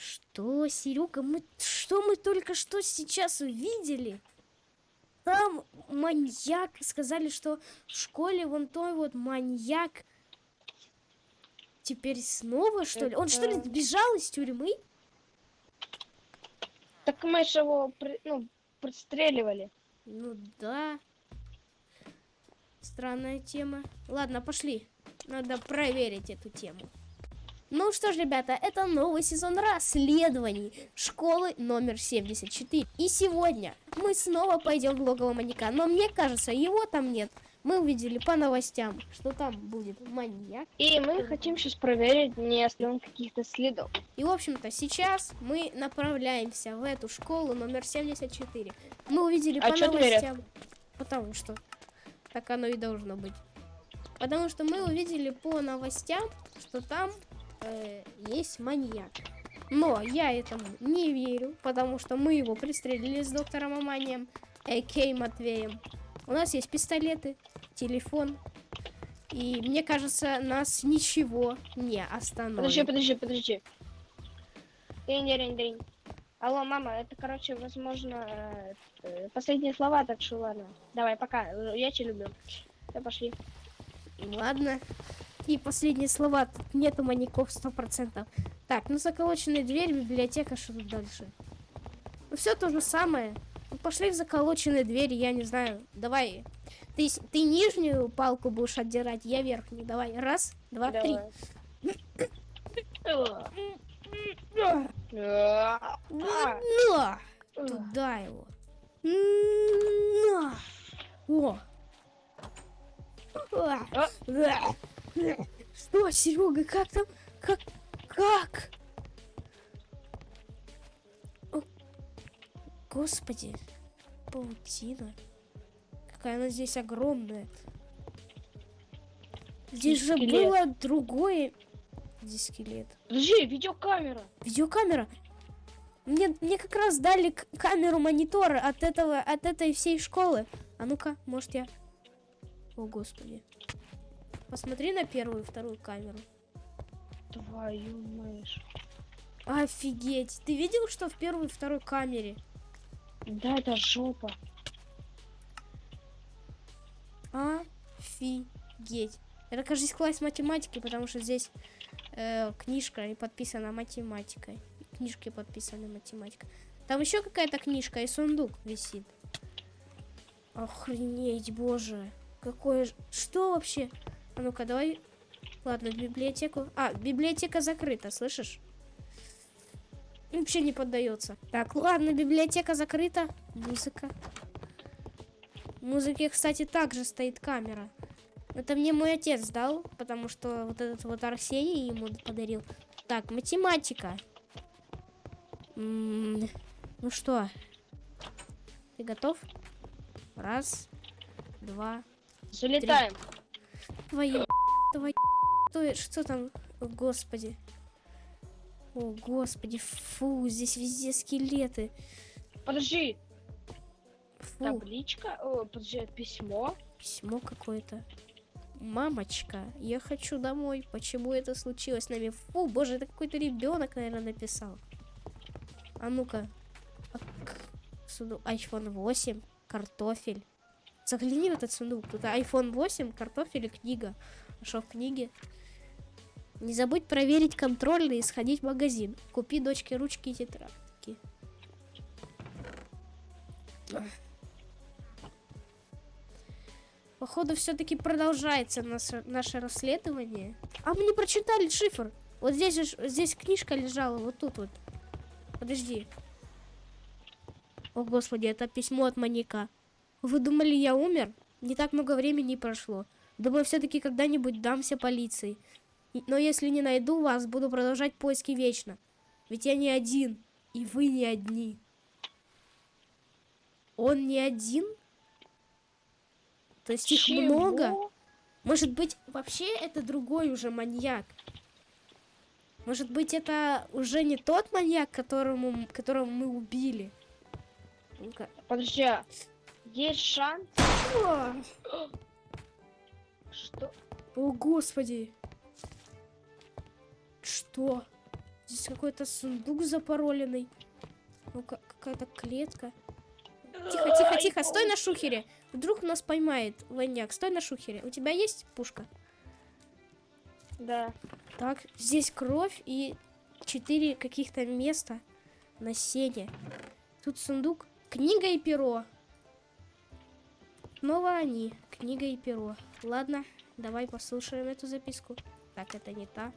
Что, Серега, мы что мы только что сейчас увидели? Там маньяк, сказали, что в школе вон той вот маньяк. Теперь снова, что ли? Он что ли сбежал из тюрьмы? Так мы же его, ну, пристреливали. Ну да. Странная тема. Ладно, пошли. Надо проверить эту тему. Ну что ж, ребята, это новый сезон расследований школы номер 74. И сегодня мы снова пойдем в логово маньяка. Но мне кажется, его там нет. Мы увидели по новостям, что там будет маньяк. И мы хотим сейчас проверить, не оставим каких-то следов. И, в общем-то, сейчас мы направляемся в эту школу номер 74. Мы увидели А по новостям. Потому что так оно и должно быть. Потому что мы увидели по новостям, что там э, есть маньяк. Но я этому не верю, потому что мы его пристрелили с доктором Аманием, а.к. Матвеем. У нас есть пистолеты, телефон. И мне кажется, нас ничего не остановит. Подожди, подожди, подожди. День, день, день. Алло, мама, это, короче, возможно, э, э, последние слова, так что ладно. Давай, пока, я тебя люблю. Все, пошли. Ладно. И последние слова. Тут нету маньяков сто процентов. Так, ну заколоченная дверь, библиотека, что тут дальше? Ну все то же самое. Ну, пошли в заколоченные двери, я не знаю. Давай. Ты, ты нижнюю палку будешь отдирать, я верхнюю. Давай. Раз, два, три. Давай. На! Туда его. На! О! Что, Серега, как там? Как? Как? О, Господи, паутина. Какая она здесь огромная. Здесь же Скелет. было другое. Где скелет? Подожди, видеокамера. Видеокамера. Мне, мне как раз дали камеру монитора от этого, от этой всей школы. А ну-ка, может я... О, господи. Посмотри на первую и вторую камеру. Твою мышь. Офигеть. Ты видел, что в первой и второй камере? Да, это жопа. Офигеть. Это, кажется, класс математики, потому что здесь э, книжка и подписана математикой. Книжки подписаны математика. Там еще какая-то книжка и сундук висит. Охренеть, боже. Какое... Что вообще? А ну-ка, давай... Ладно, в библиотеку... А, библиотека закрыта, слышишь? Вообще не поддается. Так, ладно, библиотека закрыта. Музыка. В музыке, кстати, также стоит камера. Это мне мой отец дал, потому что вот этот вот Арсений ему подарил. Так, математика. М, Ну что, ты готов? Раз, два, Залетаем. Твою, твою, что, что там, О, господи. О, господи, фу, здесь везде скелеты. Подожди. Фу, Табличка. О, подожди, письмо. письмо какое-то. Мамочка, я хочу домой. Почему это случилось с нами? Фу, боже, это какой-то ребенок, наверное, написал. А ну-ка. А iPhone 8, картофель. Загляни в этот сундук. Тут iPhone 8, картофель и книга. Что в книге? Не забудь проверить контрольный и сходить в магазин. Купи дочке ручки и тетрадки. Походу, все-таки продолжается наше, наше расследование. А мы не прочитали шифр. Вот здесь же, здесь книжка лежала, вот тут вот. Подожди. О, господи, это письмо от маньяка. Вы думали, я умер? Не так много времени прошло. Думаю, все-таки когда-нибудь дамся полиции. Но если не найду вас, буду продолжать поиски вечно. Ведь я не один, и вы не одни. Он не один? То есть их Чего? много? Может быть, вообще это другой уже маньяк? Может быть, это уже не тот маньяк, которому, которого мы убили? Ну-ка. Подожди. Есть шанс, О, что... о, господи. Что? здесь какой-то сундук запароленный. Ну, ка- какая-то клетка. Тихо, тихо, тихо, стой на шухере. Вдруг нас поймает воняк. Стой на шухере. У тебя есть пушка? Да. Так, здесь кровь и четыре каких-то места на сене. Тут сундук, книга и перо. Снова они, книга и перо. Ладно, давай послушаем эту записку. Так, это не та.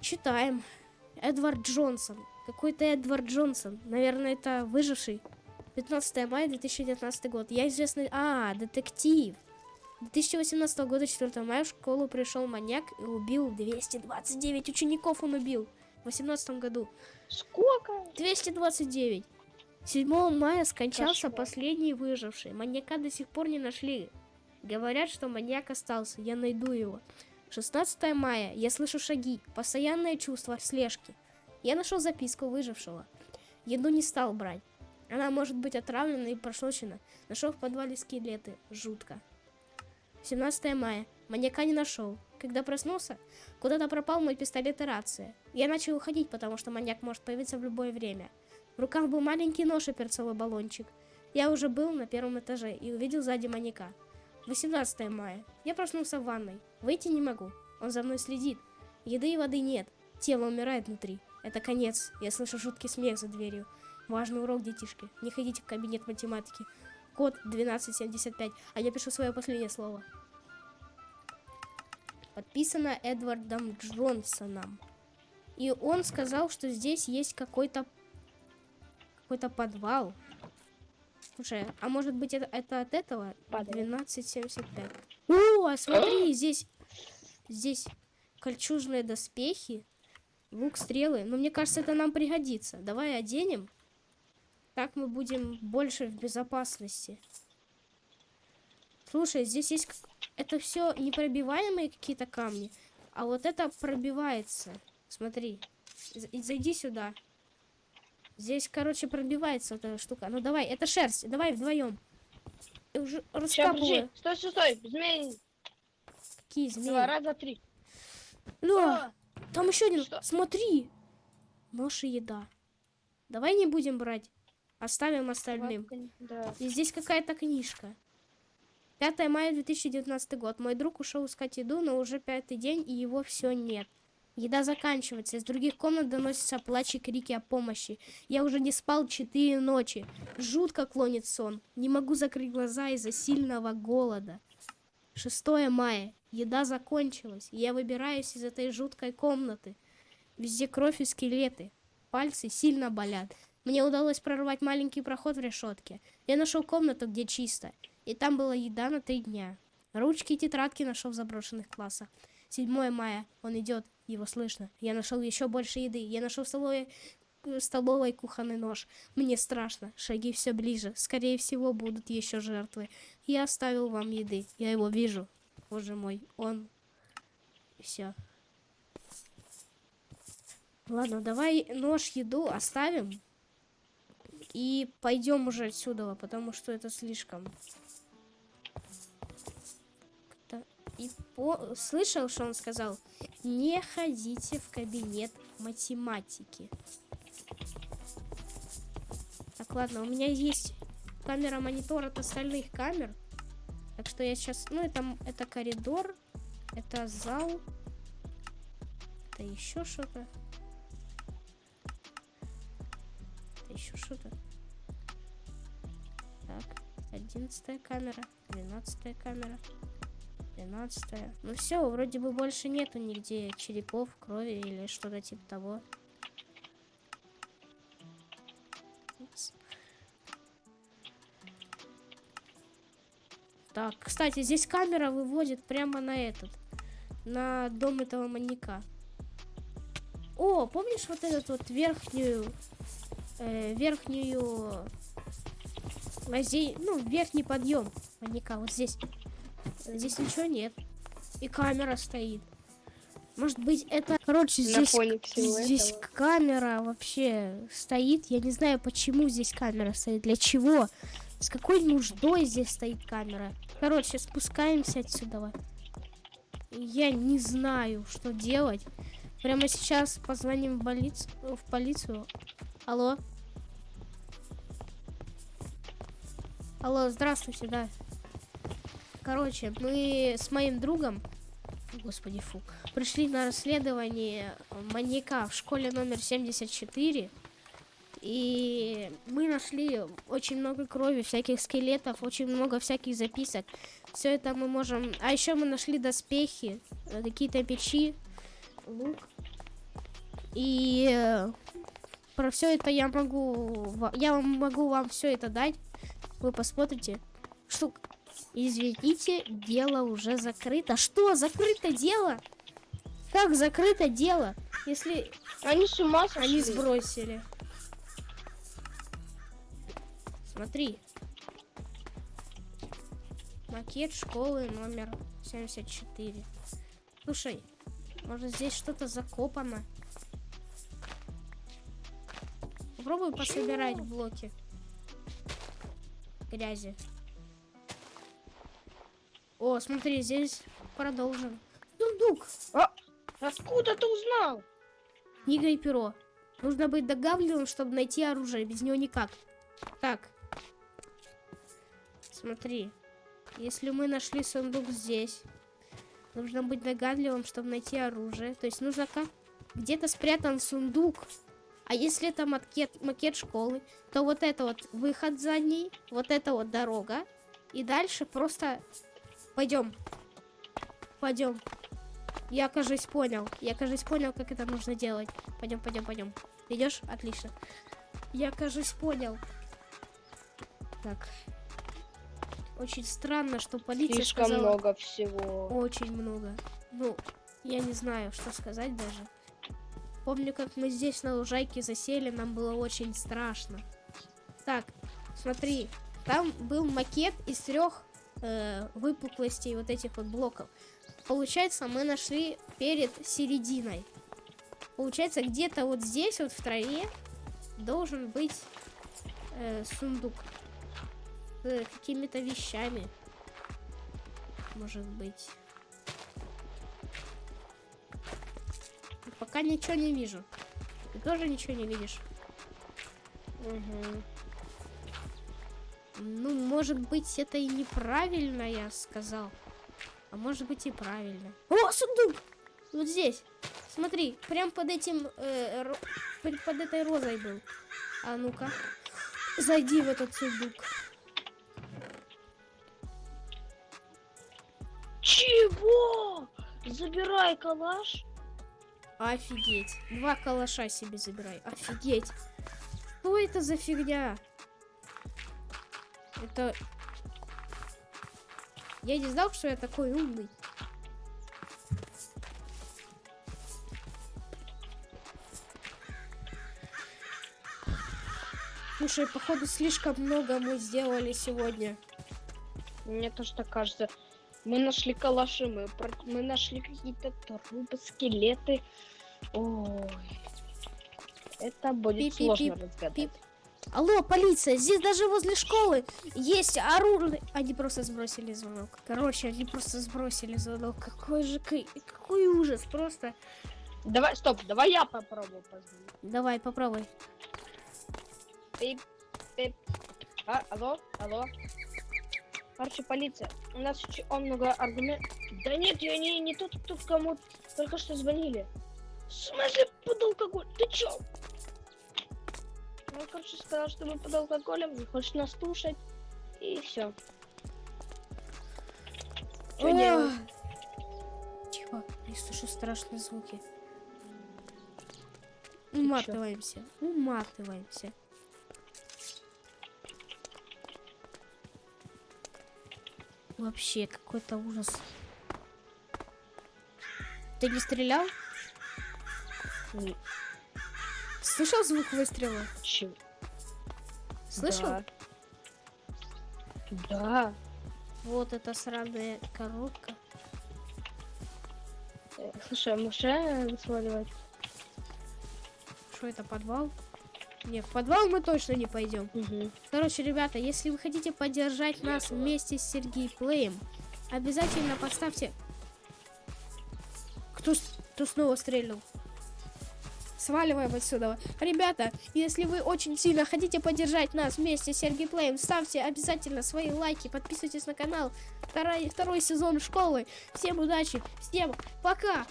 Читаем. Эдвард Джонсон. Какой-то Эдвард Джонсон. Наверное, это выживший. 15 мая 2019 год. Я известный... А, детектив. 2018 года, 4 мая, в школу пришел маньяк и убил 229 учеников он убил. В 18 году. Сколько? 229. 7 мая скончался Кошмар. последний выживший. Маньяка до сих пор не нашли. Говорят, что маньяк остался. Я найду его. 16 мая. Я слышу шаги. Постоянное чувство слежки. Я нашел записку выжившего. Еду не стал брать. Она может быть отравлена и прошлочена. Нашел в подвале скелеты. Жутко. 17 мая. Маньяка не нашел. Когда проснулся, куда-то пропал мой пистолет и рация. Я начал уходить, потому что маньяк может появиться в любое время. В руках был маленький нож и перцовый баллончик. Я уже был на первом этаже и увидел сзади маньяка. 18 мая. Я проснулся в ванной. Выйти не могу. Он за мной следит. Еды и воды нет. Тело умирает внутри. Это конец. Я слышу жуткий смех за дверью. Важный урок, детишки. Не ходите в кабинет математики. Код 1275. А я пишу свое последнее слово. Подписано Эдвардом Джонсоном. И он сказал, что здесь есть какой-то какой-то подвал. Слушай, а может быть это, это от этого? Подвал. 1275. О, а смотри, здесь здесь кольчужные доспехи, лук, стрелы. Но мне кажется, это нам пригодится. Давай оденем. Так мы будем больше в безопасности. Слушай, здесь есть... Это все непробиваемые какие-то камни. А вот это пробивается. Смотри. Зайди сюда. Здесь, короче, пробивается вот эта штука. Ну давай, это шерсть. Давай вдвоем. Я уже раскапываю. Стой, стой, стой. Змей. Какие Два змеи? раза три. Ля, там еще один. Что? Смотри. Нож и еда. Давай не будем брать. Оставим остальным. Да. И здесь какая-то книжка. 5 мая 2019 год. Мой друг ушел искать еду, но уже пятый день, и его все нет. Еда заканчивается. Из других комнат доносятся плач и крики о помощи. Я уже не спал четыре ночи. Жутко клонит сон. Не могу закрыть глаза из-за сильного голода. 6 мая. Еда закончилась. Я выбираюсь из этой жуткой комнаты. Везде кровь и скелеты. Пальцы сильно болят. Мне удалось прорвать маленький проход в решетке. Я нашел комнату, где чисто. И там была еда на три дня. Ручки и тетрадки нашел в заброшенных классах. 7 мая. Он идет. Его слышно. Я нашел еще больше еды. Я нашел в столовой, в столовой кухонный нож. Мне страшно. Шаги все ближе. Скорее всего, будут еще жертвы. Я оставил вам еды. Я его вижу. Боже мой. Он... Все. Ладно, давай нож, еду оставим. И пойдем уже отсюда, потому что это слишком. И по... Слышал, что он сказал? Не ходите в кабинет математики. Так, ладно, у меня есть камера монитор от остальных камер. Так что я сейчас... Ну, это, это коридор. Это зал. Это еще что-то. Еще что-то. Так, одиннадцатая камера, двенадцатая камера, двенадцатая. Ну все, вроде бы больше нету нигде черепов, крови или что-то типа того. Так, кстати, здесь камера выводит прямо на этот, на дом этого маньяка. О, помнишь вот этот вот верхнюю, э, верхнюю лазей, ну, верхний подъем маньяка, вот здесь. Здесь ничего нет. И камера стоит. Может быть, это... Короче, здесь, здесь этого. камера вообще стоит. Я не знаю, почему здесь камера стоит. Для чего? С какой нуждой здесь стоит камера? Короче, спускаемся отсюда. Я не знаю, что делать. Прямо сейчас позвоним в, полиц- в полицию. Алло. Алло, здравствуйте, да. Короче, мы с моим другом, господи, фу, пришли на расследование маньяка в школе номер 74. И мы нашли очень много крови, всяких скелетов, очень много всяких записок. Все это мы можем... А еще мы нашли доспехи, э, какие-то печи, лук. И э, про все это я могу... Я могу вам все это дать. Вы посмотрите. Что... Извините, дело уже закрыто. Что, закрыто дело? Как закрыто дело? Если Они с ума сошли. они сбросили. Смотри. Макет школы номер 74. Слушай, может здесь что-то закопано? Попробуй пособирать блоки грязи. О, смотри, здесь продолжим. Сундук! Откуда ты узнал? Книга и перо. Нужно быть догадливым, чтобы найти оружие. Без него никак. Так. Смотри. Если мы нашли сундук здесь, нужно быть догадливым, чтобы найти оружие. То есть нужно как? Где-то спрятан сундук. А если это макет, макет школы, то вот это вот выход за ней, вот это вот дорога. И дальше просто пойдем. Пойдем. Я, кажется, понял. Я, кажется, понял, как это нужно делать. Пойдем, пойдем, пойдем. Идешь? Отлично. Я, кажется, понял. Так. Очень странно, что полиция Слишком сказала... много всего. Очень много. Ну, я не знаю, что сказать даже. Помню, как мы здесь на лужайке засели, нам было очень страшно. Так, смотри, там был макет из трех э, выпуклостей вот этих вот блоков. Получается, мы нашли перед серединой. Получается, где-то вот здесь, вот в траве, должен быть э, сундук с какими-то вещами. Может быть. Пока ничего не вижу. Ты тоже ничего не видишь? Мгм. Ну, может быть, это и неправильно я сказал. А может быть и правильно. О, сундук! Вот здесь. Смотри, прям под этим, э, ро- под, этой розой был. А ну-ка. Зайди в этот сундук. Чего? Забирай калаш. Офигеть. Два калаша себе забирай. Офигеть. Что это за фигня? Это... Я не знал, что я такой умный. Слушай, походу слишком много мы сделали сегодня. Мне тоже так кажется. Мы нашли калаши, мы, мы нашли какие-то трупы, скелеты. Ой. Это будет Пип-пип-пип, сложно разгадать. пип. Алло, полиция, здесь даже возле школы есть оружие. Они просто сбросили звонок. Короче, они просто сбросили звонок. Какой же какой ужас, просто. Давай, стоп, давай я попробую позвонить. Давай, попробуй. Пип, пип. А, алло, алло. Короче, полиция. У нас очень много аргументов. Да нет, я не, не тот, кто кому только что звонили. В смысле под алкоголь? Ты чё? Он, короче, сказал, что мы под алкоголем, не хочет нас слушать. И все. Что делать? Тихо, я слышу страшные звуки. Уматываемся, уматываемся. Вообще какой-то ужас. Ты не стрелял? Не- Слышал звук выстрела? Чё? Слышал? Да. Да. Вот эта сраная коробка. Э, Слушай, а можешь реально сваливать? Что это, подвал? Не, в подвал мы точно не пойдем. Угу. Короче, ребята, если вы хотите поддержать нас вместе с Сергей Плеем, обязательно поставьте... Кто, кто снова стрельнул? Сваливаем отсюда. Ребята, если вы очень сильно хотите поддержать нас вместе с Сергей Плеем, ставьте обязательно свои лайки, подписывайтесь на канал. Второй, второй сезон школы. Всем удачи, всем пока!